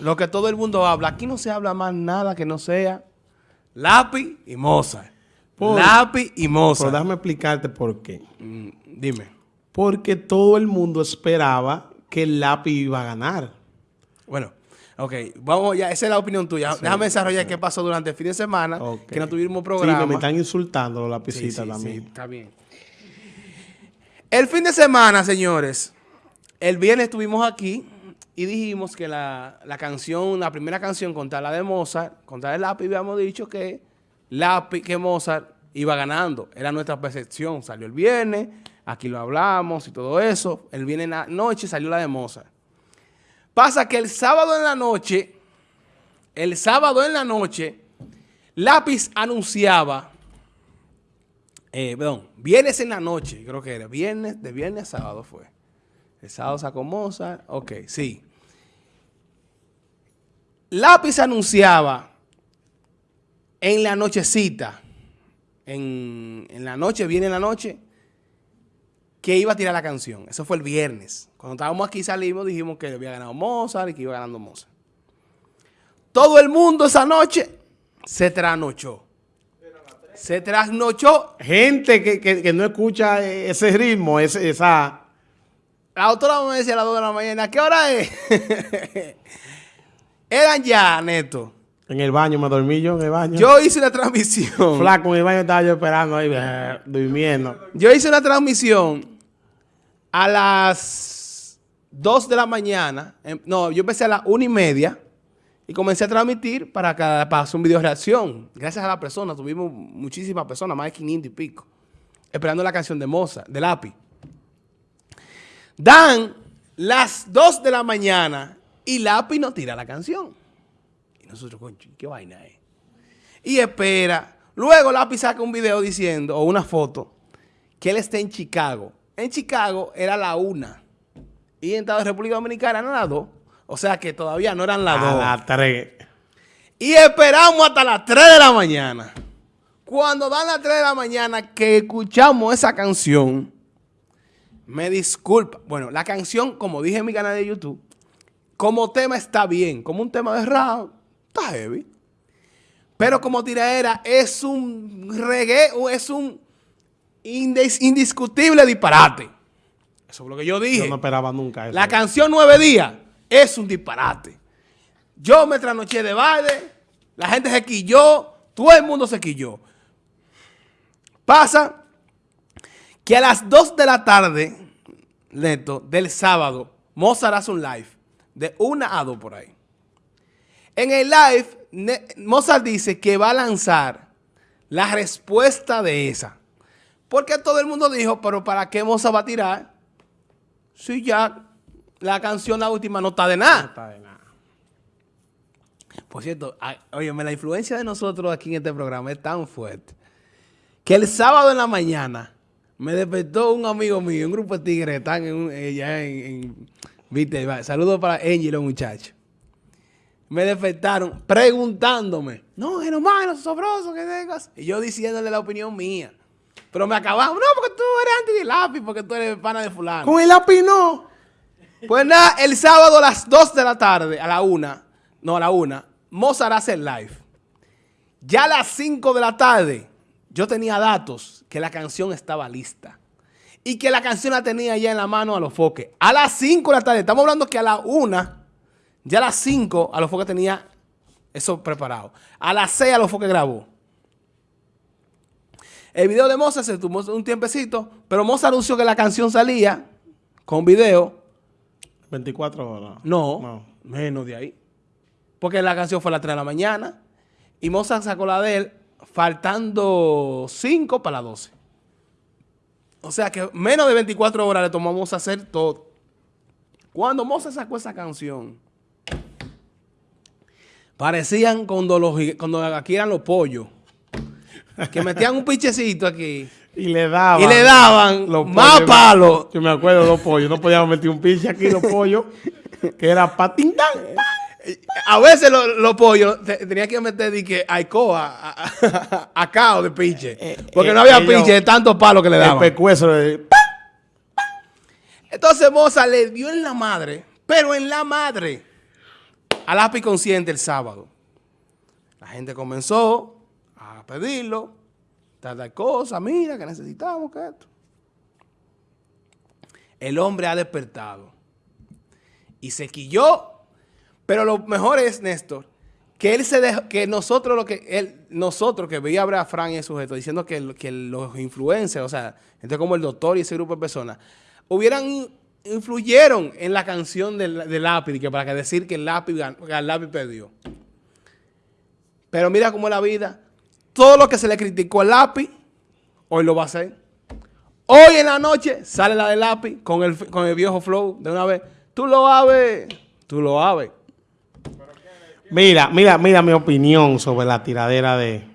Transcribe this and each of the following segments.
lo que todo el mundo habla. Aquí no se habla más nada que no sea lápiz y Mozart. lápiz y Mozart. Pero déjame explicarte por qué. Mm, dime. Porque todo el mundo esperaba que el lápiz iba a ganar. Bueno, ok, vamos ya, esa es la opinión tuya. Déjame desarrollar qué pasó durante el fin de semana, que no tuvimos programa. Sí, me están insultando los lapicitas también. Está bien. El fin de semana, señores, el viernes estuvimos aquí y dijimos que la, canción, la primera canción contra la de Mozart, contra el lápiz, habíamos dicho que lápiz, que Mozart iba ganando. Era nuestra percepción. Salió el viernes, aquí lo hablamos y todo eso. El viernes en la noche salió la de Mozart. Pasa que el sábado en la noche, el sábado en la noche, Lápiz anunciaba, eh, perdón, viernes en la noche, creo que era, viernes, de viernes a sábado fue. El sábado sacó Mozart, ok, sí. Lápiz anunciaba en la nochecita, en, en la noche, viene en la noche, que iba a tirar la canción. Eso fue el viernes. Cuando estábamos aquí salimos, dijimos que había ganado Mozart y que iba ganando Mozart. Todo el mundo esa noche se trasnochó. Se trasnochó. Gente que, no escucha ese ritmo, esa... La autora me decía a las 2 de la mañana, ¿qué hora es? Eran ya, Neto. En el baño, me dormí yo en el baño. Yo hice una transmisión. Flaco, en el baño estaba yo esperando ahí, eh, durmiendo. Yo hice una transmisión a las 2 de la mañana. Em, no, yo empecé a las 1 y media y comencé a transmitir para, cada, para hacer un video reacción. Gracias a la persona, tuvimos muchísimas personas, más de 500 y pico, esperando la canción de Moza, de Lápiz. Dan las 2 de la mañana y Lápiz no tira la canción. Nosotros, concho, ¿qué vaina es? Y espera. Luego Lápiz saca un video diciendo, o una foto, que él está en Chicago. En Chicago era la una. Y en Estados República Dominicana eran las dos. O sea que todavía no eran las dos. A las tres. Y esperamos hasta las 3 de la mañana. Cuando dan las 3 de la mañana que escuchamos esa canción, me disculpa. Bueno, la canción, como dije en mi canal de YouTube, como tema está bien. Como un tema de rap, Está heavy. Pero como tiraera es un reggae o es un indiscutible disparate. Eso es lo que yo dije. Yo no esperaba nunca eso. La canción Nueve Días es un disparate. Yo me trasnoché de baile, la gente se quilló, todo el mundo se quilló. Pasa que a las 2 de la tarde, neto, del sábado, Mozart hace un live de una a dos por ahí. En el live, Mozart dice que va a lanzar la respuesta de esa. Porque todo el mundo dijo, pero ¿para qué Mozart va a tirar? Si ya la canción, la última, no está de nada. No está de nada. Por cierto, oye, la influencia de nosotros aquí en este programa es tan fuerte que el sábado en la mañana me despertó un amigo mío, un grupo de tigres, están en, en, en, Saludos para Angel, los muchachos me despertaron preguntándome, no, Genomano, sobroso, que tengas. Y yo diciéndole la opinión mía. Pero me acababan, no, porque tú eres anti de lápiz, porque tú eres pana de fulano. Con el lápiz no. Pues nada, el sábado a las 2 de la tarde, a la 1, no, a la 1, Mozart hace el live. Ya a las 5 de la tarde, yo tenía datos que la canción estaba lista. Y que la canción la tenía ya en la mano a los foques. A las 5 de la tarde, estamos hablando que a la 1 ya a las 5 a los que tenía eso preparado. A las 6 a los que grabó. El video de Mozart se tomó un tiempecito, pero Mozart anunció que la canción salía con video. 24 horas. No, menos de ahí. Porque la canción fue a las 3 de la mañana. Y Mozart sacó la de él faltando 5 para las 12. O sea que menos de 24 horas le tomamos a hacer todo. Cuando Mozart sacó esa canción, Parecían cuando, los, cuando aquí eran los pollos. Que metían un pichecito aquí. Y le daban. Y le daban los más palos. Yo me acuerdo de los pollos. No podíamos meter un piche aquí, los pollos. Que era patindán. A veces los, pollos tenía que meter de que Aicoa a, a, cao de piche. Eh, porque no había eh, piche de tantos palos que le daban. El pecueso de... Entonces Moza le dio en la madre. Pero en la madre a lápiz consciente el sábado. La gente comenzó a pedirlo, tal cosa, mira que necesitamos que esto. El hombre ha despertado y se quilló, pero lo mejor es, Néstor, que él se dejó, que nosotros lo que él, nosotros que veía a Fran el sujeto diciendo que, que los influencers, o sea, gente como el doctor y ese grupo de personas, hubieran influyeron en la canción del, lápiz, que para que decir que el lápiz, el perdió. Pero mira cómo es la vida. Todo lo que se le criticó al lápiz, hoy lo va a hacer. Hoy en la noche sale la del lápiz con el, con el viejo flow de una vez. Tú lo sabes, tú lo sabes. Mira, mira, mira mi opinión sobre la tiradera de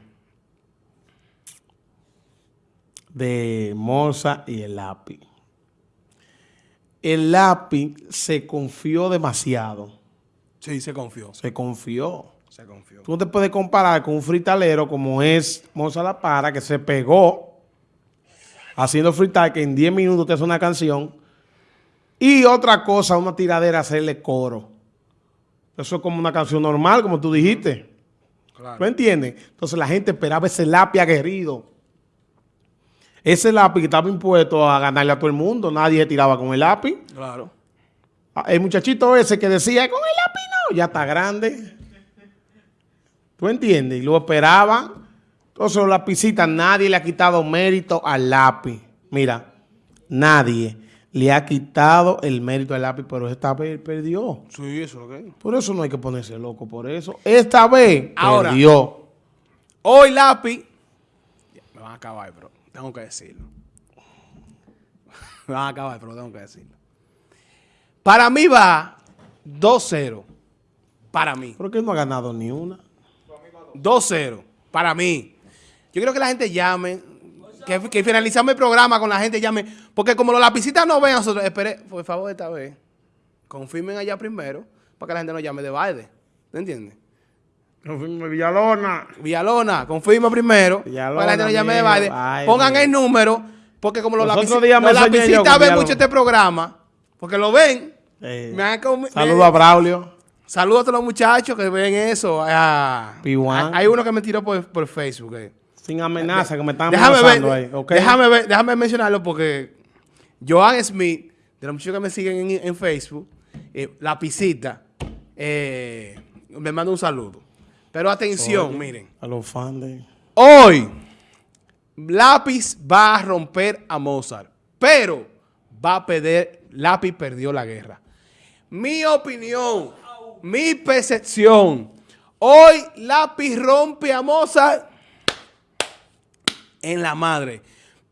de Moza y el lápiz. El lápiz se confió demasiado. Sí, se confió. Se confió. Se confió. Tú no te puedes comparar con un fritalero como es Moza La Para, que se pegó haciendo freestyle, que en 10 minutos te hace una canción. Y otra cosa, una tiradera, hacerle coro. Eso es como una canción normal, como tú dijiste. Claro. ¿Tú entiendes? Entonces la gente esperaba ese lápiz aguerrido. Ese lápiz que estaba impuesto a ganarle a todo el mundo. Nadie tiraba con el lápiz. Claro. Ah, el muchachito ese que decía, con el lápiz no, ya está grande. ¿Tú entiendes? Y lo esperaban. Entonces los lapicitas, nadie le ha quitado mérito al lápiz. Mira, nadie le ha quitado el mérito al lápiz, pero esta vez perdió. Sí, eso es lo que Por eso no hay que ponerse loco por eso. Esta vez Ahora, perdió. Hoy lápiz, me van a acabar, pero tengo que decirlo. me van a acabar, pero tengo que decirlo. Para mí va 2-0. Para mí. ¿Por qué no ha ganado ni una? 2-0. Para mí. Yo quiero que la gente llame, que, finalizamos el programa con la gente llame, porque como los lapicitas no ven a nosotros, espere, por favor esta vez, confirmen allá primero, para que la gente nos llame de baile. ¿te entiendes? Confirme Villalona. Villalona, confirma primero, para que la gente nos llame de baile. Pongan el número, porque como los, lapicitas ven mucho este programa, porque lo ven. Eh, Saludos a Braulio. Saludos a todos los muchachos que ven eso. hay uno que me tiró por, Facebook. Eh. Sin amenaza, que me están amenazando ahí. Déjame, ver, déjame mencionarlo porque Joan Smith, de los muchachos que me siguen en, Facebook, eh, eh, me manda un saludo. Pero atención, miren. A los fans de... Hoy, Lápiz va a romper a Mozart, pero va a perder, Lápiz perdió la guerra. Mi opinión, mi percepción, hoy Lápiz rompe a Mozart en la madre.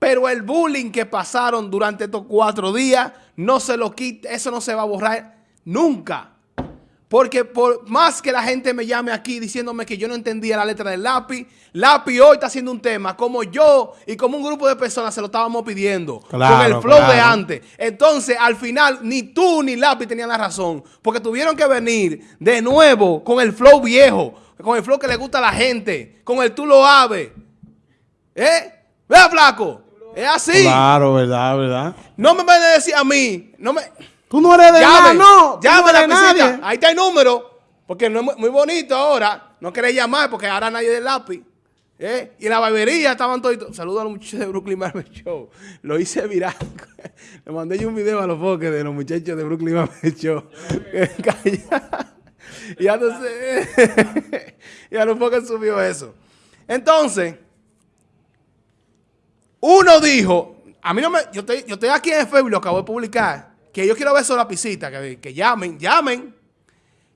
Pero el bullying que pasaron durante estos cuatro días, no se lo quita, eso no se va a borrar nunca. Porque por más que la gente me llame aquí diciéndome que yo no entendía la letra del lápiz, lápiz hoy está haciendo un tema como yo y como un grupo de personas se lo estábamos pidiendo. con el flow de antes. Entonces, al final, ni tú ni lápiz tenían la razón. Porque tuvieron que venir de nuevo con el flow viejo, con el flow que le gusta a la gente, con el tú lo aves. ¿Eh? Vea, flaco. Es así. Claro, verdad, verdad. No me van a decir a mí. No me... Tú no eres de nada, no. Llame la visita. Ahí está el número. Porque no es muy bonito ahora. No querés llamar porque ahora nadie del lápiz. ¿Eh? Y en la barbería estaban todos. Saludos a los muchachos de Brooklyn Barber Show. Lo hice viral. Le mandé yo un video a los foques de los muchachos de Brooklyn Barber Show. y los, y a los foques subió eso. Entonces, uno dijo, a mí no me, yo estoy, yo estoy aquí en Facebook, lo acabo de publicar, que yo quiero ver eso lapicita, que, que llamen, llamen.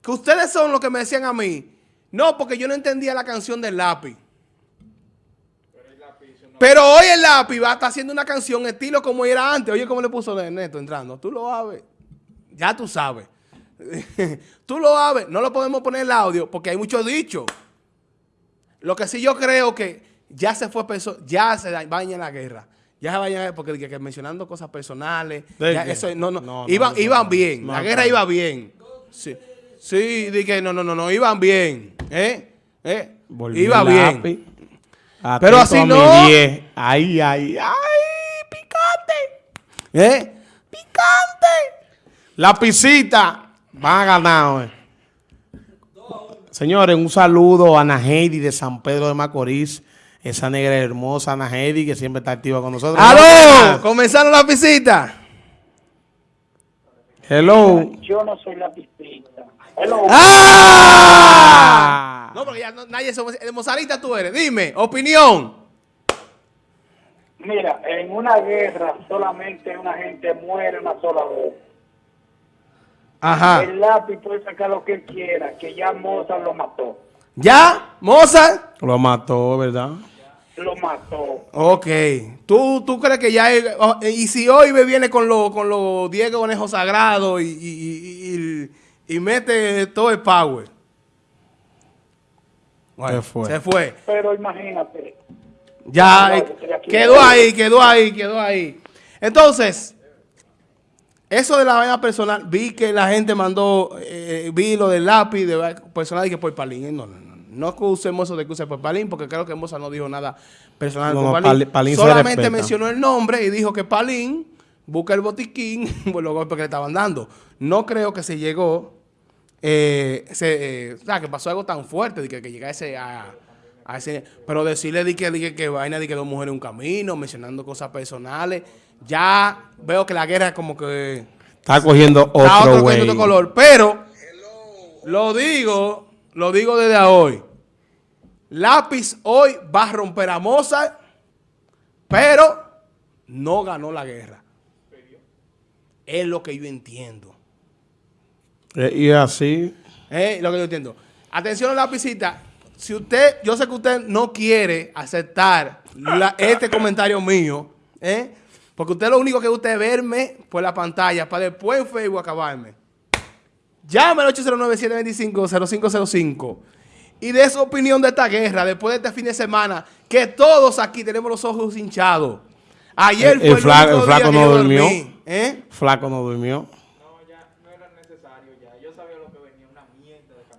Que ustedes son los que me decían a mí, no, porque yo no entendía la canción del lápiz. Pero, hoy el lápiz va a estar haciendo una canción estilo como era antes. Oye, ¿cómo le puso Neto entrando? Tú lo sabes. Ya tú sabes. tú lo sabes. No lo podemos poner el audio porque hay muchos dichos. Lo que sí yo creo que ya se fue, ya se baña en la guerra. Ya se baña porque que, mencionando cosas personales. eso, no, no, iban, iban bien. la guerra iba bien. Sí, sí dije, no, no, no, no, iban bien. ¿Eh? ¿Eh? iba bien. Pero así no. Ay, ay, ay, picante. ¿Eh? Picante. La pisita van a ganar, Señores, un saludo a Ana Heidi de San Pedro de Macorís. Esa negra hermosa Ana Heidi que siempre está activa con nosotros. ¡Aló! Comenzaron la visita. Hello. Yo no soy la pistita. Hello. ¡Ah! No, porque ya no- nadie. De Mozarita tú eres. Dime, opinión. Mira, en una guerra solamente una gente muere una sola vez. Ajá. El lápiz puede sacar lo que él quiera, que ya Mozart lo mató. ¿Ya? ¿Mozart? Lo mató, ¿verdad? Lo mató. Ok. ¿Tú, tú crees que ya... oh, y si hoy me viene con los con los 10 conejos sagrados y, y, y- y- y mete todo el power? Bueno, Se fue. Se fue. Pero imagínate, Ya No, eh, quedó ahí, quedó ahí, quedó ahí. Entonces, eso de la vaina personal, vi que la gente mandó, eh, vi lo del lápiz de personal y que por Palín. Eh, No, no, no. Usemos eso de que use por Palín, porque creo que Moza no dijo nada personal No, con Palín. Solamente mencionó el nombre y dijo que Palín busca el botiquín por los golpes que le estaban dando. No creo que se llegó eh, se, eh, o sea, que pasó algo tan fuerte de que, que llegase a, a ese... Pero decirle de que, de que, que vaina de que dos mujeres en un camino, mencionando cosas personales, ya veo que la guerra como que Está cogiendo está otro otro cuento de color. Pero, lo digo, lo digo desde hoy. Lápiz hoy va a romper a Mozart, pero no ganó la guerra. Es lo que yo entiendo. Eh, Y así. Eh, lo que yo entiendo. Atención lapicita. Si usted, yo sé que usted no quiere aceptar la- este comentario mío, ¿eh? porque usted lo único que gusta es verme por la pantalla para después en Facebook acabarme. Llame al 809-725-0505 y de su opinión de esta guerra después de este fin de semana, que todos aquí tenemos los ojos hinchados. Ayer El- fue el el, flaco- el flaco que no yo durmió. dormí, ¿eh? Flaco no durmió.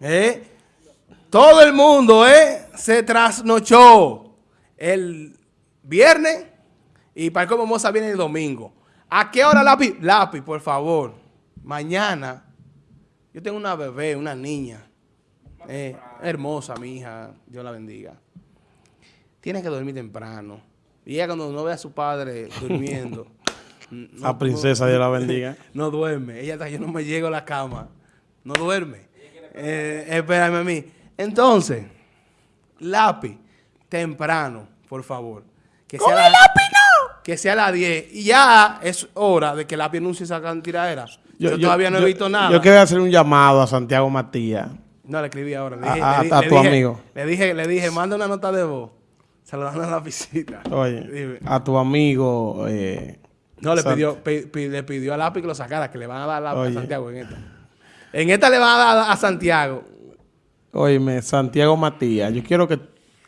¿Eh? Todo el mundo ¿eh? se trasnochó el viernes y para cómo Moza viene el domingo. ¿A qué hora lápiz? Lápiz, por favor. Mañana. Yo tengo una bebé, una niña. Eh, hermosa, mi hija. Dios la bendiga. Tiene que dormir temprano. Y ella cuando no ve a su padre durmiendo. n- no- La princesa, Dios la bendiga. no duerme. Ella está, yo no me llego a la cama. No duerme. Eh, espérame a mí. Entonces, lápiz, temprano, por favor. Que sea la, Que sea a las 10. Y ya es hora de que lápiz anuncie esa tiradera. Yo, todavía no he yo- visto nada. Yo quiero hacer un llamado a Santiago Matías. No, le escribí ahora. Le A- dije, a- le a le tu dije- amigo. Le dije, le dije, manda una nota de voz. Saludando a la visita. Oye, Dime. a tu amigo. eh, No, le pidió, pi- pi- le pidió a lápiz que lo sacara, que le van a dar lápiz Oye. a Santiago en esta. En esta le van a dar a Santiago. Óyeme, Santiago Matías, yo quiero que,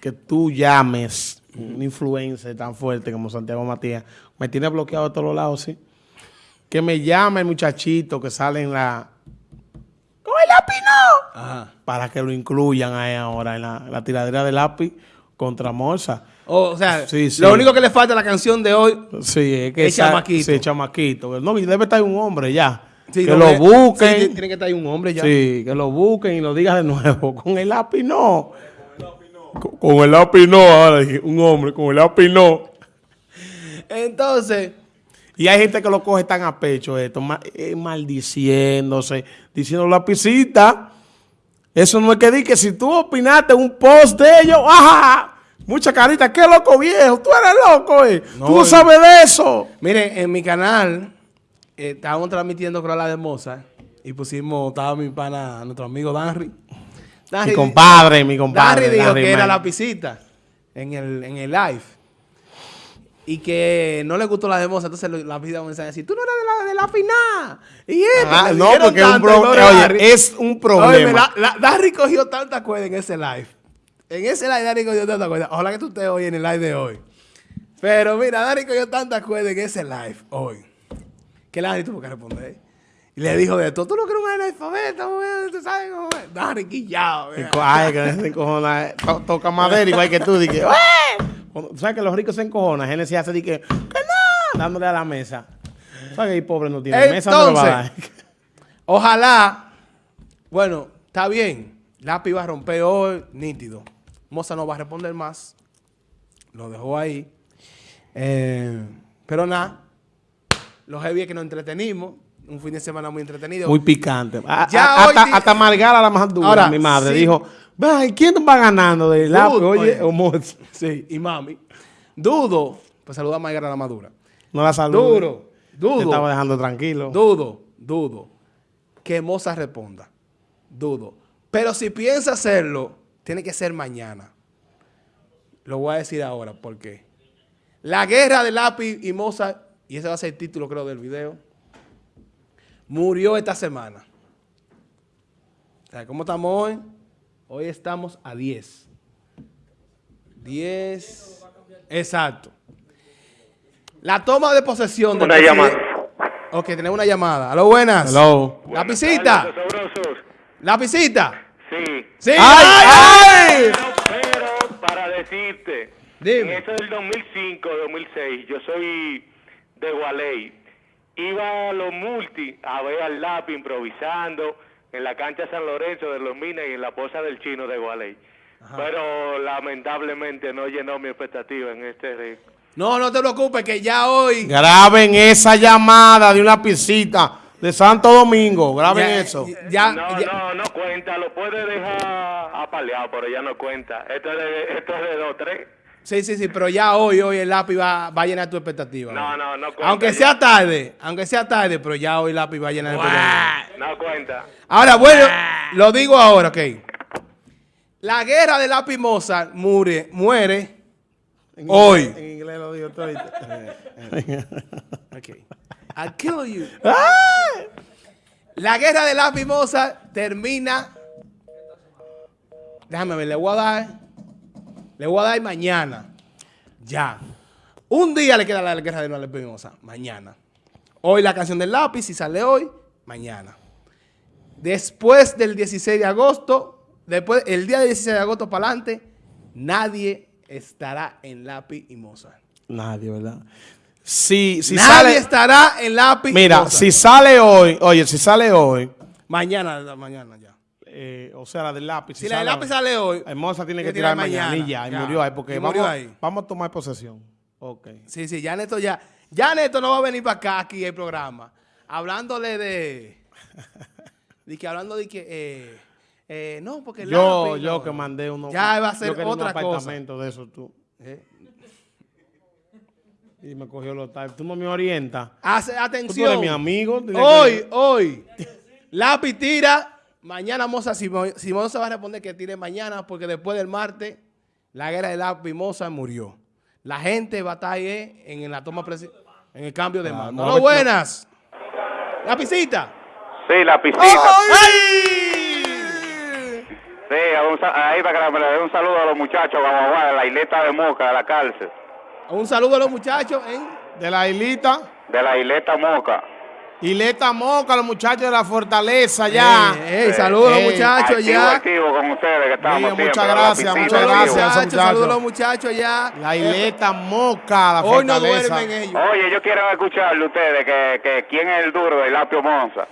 que tú llames un influencer tan fuerte como Santiago Matías. Me tiene bloqueado de todos los lados, ¿sí? Que me llame el muchachito que sale en la... ¡Con el lápiz no! Ajá. Para que lo incluyan ahí ahora en la, la tiradera de lápiz contra Morsa. O sea, Sí, sí. lo único que le falta a la canción de hoy. Sí, es que... El sa- chamaquito. Sí, chamaquito. No, debe estar un hombre ya. Sí, que no, lo que- busquen. sí, tiene que estar ahí un hombre ya. Sí, que lo busquen y lo digan de nuevo. Con el lápiz no. Con, con el lápiz no. Ahora dije, un hombre, con el lápiz no. Entonces, Y hay gente que lo coge tan a pecho esto, eh, maldiciéndose, diciendo lapicita. Eso no es que di que si tú opinaste un post de ellos, ¡ajá! Mucha carita, qué loco viejo, tú eres loco, eh. No, tú no eh. sabes de eso. miren, en mi canal eh, estábamos transmitiendo creo la de Mozart y pusimos, estaba mi pana, nuestro amigo Danry. Mi compadre, mi compadre. Danry dijo Danry que era Man. la pisita en el, en el live. Y que no le gustó la de Mozart, entonces la vida me a decir, tú no eres de la, de la final. Y esto, Ah, no, porque es un oye, Danry. es un problema. Óyeme, la, la- Danry cogió tanta cuerda en ese live. En ese live Danry cogió tanta cuerda. Ojalá que tú estés hoy en el live de hoy. Pero mira, Danry cogió tanta cuerda en ese live hoy. Que Danry tuvo que responder. Y le dijo de todo, tú no quieres un analfabeta, güey, tú sabes cómo es. Danry quillado. Ay, que se encojona. eh, to- Toca madera igual que tú. Dije, "¡Eh!". ¿Sabes que los ricos se encojonan? Genesis hace de que, que no, dándole a la mesa. ¿Sabes que el pobre no tiene mesa? No le va a dar. Ojalá, bueno, está bien. Lápiz va a romper hoy, nítido. Moza no va a responder más. Lo dejó ahí. Eh, pero nada, los heavy es que nos entretenimos. Un fin de semana muy entretenido. Muy picante. A- Ya a- hoy hasta, hasta Margara, la más dura, Ahora, mi madre, sí. dijo, "Ay, ¿quién va ganando de lápiz? Oye, oye. o Moza". Sí, y mami. Dudo. Pues saluda a Mayra la Madura. No la saludo. Duro, Te dudo. estaba dejando tranquilo. Dudo, dudo que Moza responda. Dudo. Pero si piensa hacerlo, tiene que ser mañana. Lo voy a decir ahora, ¿por qué? La guerra de Lápiz y Moza, y ese va a ser el título creo del video, murió esta semana. O sea, ¿Cómo estamos hoy? Hoy estamos a 10. 10. Exacto. La toma de posesión Una presidente- llamada. Ok, tenemos una llamada. Aló, buenas. Hello. Lapicita. Buenas tardes, sabrosos. Lapicita. Sí. Sí. ¡Ay, ay! Pero, pero, para decirte, Dime. en eso del 2005, 2006, yo soy de Gualey. Iba a los multi a ver al lápiz improvisando en la cancha San Lorenzo de los Minas y en la posa del chino de Gualey. Pero lamentablemente no llenó mi expectativa en este ring. No, no te preocupes, que ya hoy. Graben esa llamada de una piscita de Santo Domingo. Graben ya- eso. Ya, no, ya- no, no cuenta, lo puede dejar apaleado, pero ya no cuenta. Esto es de, esto es de 2, 3. Sí, sí, sí, pero ya hoy, hoy el lápiz va, va a llenar tu expectativa. No, no, no cuenta Aunque ya. sea tarde, aunque sea tarde, pero ya hoy el lápiz va a llenar tu expectativa. No cuenta. Ahora, bueno, lo digo ahora, ok. La guerra de lápiz Mozart muere, muere En hoy. inglés- En inglés lo digo todo. Ok. I'll kill you. La guerra de lápiz Mozart termina. Déjame ver, le voy a dar. Le voy a dar mañana. Ya. Un día le queda la guerra de lápiz Mozart. Mañana. Hoy la canción del lápiz, si sale hoy, mañana. Después del 16 de agosto, después, el día del 16 de agosto para adelante, nadie estará en lápiz y Mozart. Nadie, ¿verdad? Si, si Nadie sale. estará en lápiz. y Mira, Mozart. si sale hoy, oye, si sale hoy, Mañana, mañana ya. Eh, o sea, la del lápiz. Si, la del lápiz sale hoy. Hermosa tiene que tirar mañana, y ya, y murió ahí, porque Y vamos, murió ahí. vamos a tomar posesión. Ok. Sí, sí, ya Neto ya. Ya Neto no va a venir para acá aquí el programa. Hablándole de. de que hablando de que. Eh, eh, no, porque el Yo, lápiz, yo no. que mandé uno. Ya va a ser yo otra un cosa. apartamento de eso tú. Y me cogió los types. Tú no me orientas. hace- Tú eres atención. mi amigo. Hoy, que- hoy. Lápiz tira. Mañana Moza Simón, Simón se va a responder que tire mañana porque después del martes la guerra de lápiz Moza murió. La gente va a estar ahí eh, en, en la toma en el cambio de Ah, mando. no, buenas. Lapicita. Sí, la piscina. Sí, un sa- ahí para que me le dé un saludo a los muchachos, vamos a de la isleta de Moca, de la cárcel. Un saludo a los muchachos en De la islita. De la isleta Moca. Ileta Moca, los muchachos de la fortaleza ya. Ey, ey, saludos a los Ey, muchachos activo, ya. activo con ustedes que estamos Mira, muchas la gracias, muchas gracias. muchachos, saludos a los muchachos. ya. La ileta Moca, la Hoy no fortaleza. duermen ellos. Oye, yo quiero escucharle ustedes que, que quién es el duro del Lapio Monza.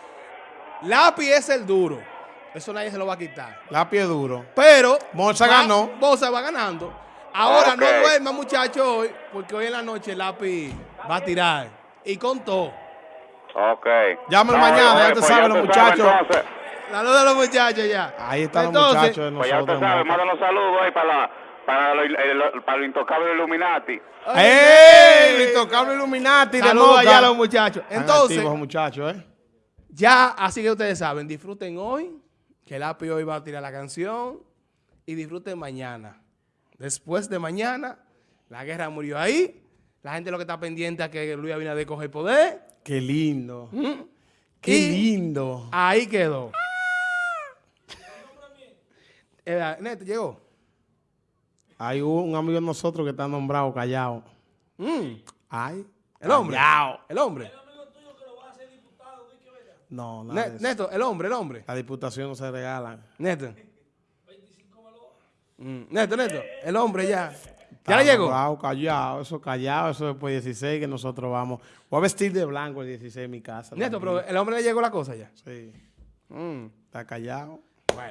Lápiz es el duro. Eso nadie se lo va a quitar. La pie duro. Pero. Moza va- ganó. Moza va ganando. Ahora no duerma, muchachos, hoy, porque hoy en la noche lápiz va a tirar. Y con todo. Ok. Llámalo No, mañana, oye, ya te pues saben ya los sabe, muchachos. Saludos a los muchachos ya. Ahí están los Entonces, muchachos de Pues ya usted nosotros. sabe, mándanos saludos ahí para, la, para, lo, el- para lo intocable Illuminati. ¡Ey! El intocable Illuminati de Saludos allá a los muchachos. Entonces, activos los muchachos, ¿eh? ya, así que ustedes saben, disfruten hoy, que el lápiz hoy va a tirar la canción, y disfruten mañana. Después de mañana, la guerra murió ahí. La gente lo que está pendiente es que Luis Abinader coge el poder. Qué lindo. Qué Y- lindo. Ahí quedó. Eh, Neto, llegó. Hay un amigo de nosotros que está nombrado callado. Mm, Ay. el hombre. Callao. El hombre. No, nada. Neto, el hombre, el hombre. La diputación no se regala. Neto. Mm, Neto, Neto, el hombre ya. Ya le llegó. nombrado, callado, eso callado, eso después 16 que nosotros vamos. Voy a vestir de blanco el 16 en mi casa. Neto, tranquilo. pero el hombre le llegó la cosa ya. Sí, Mm. está callado.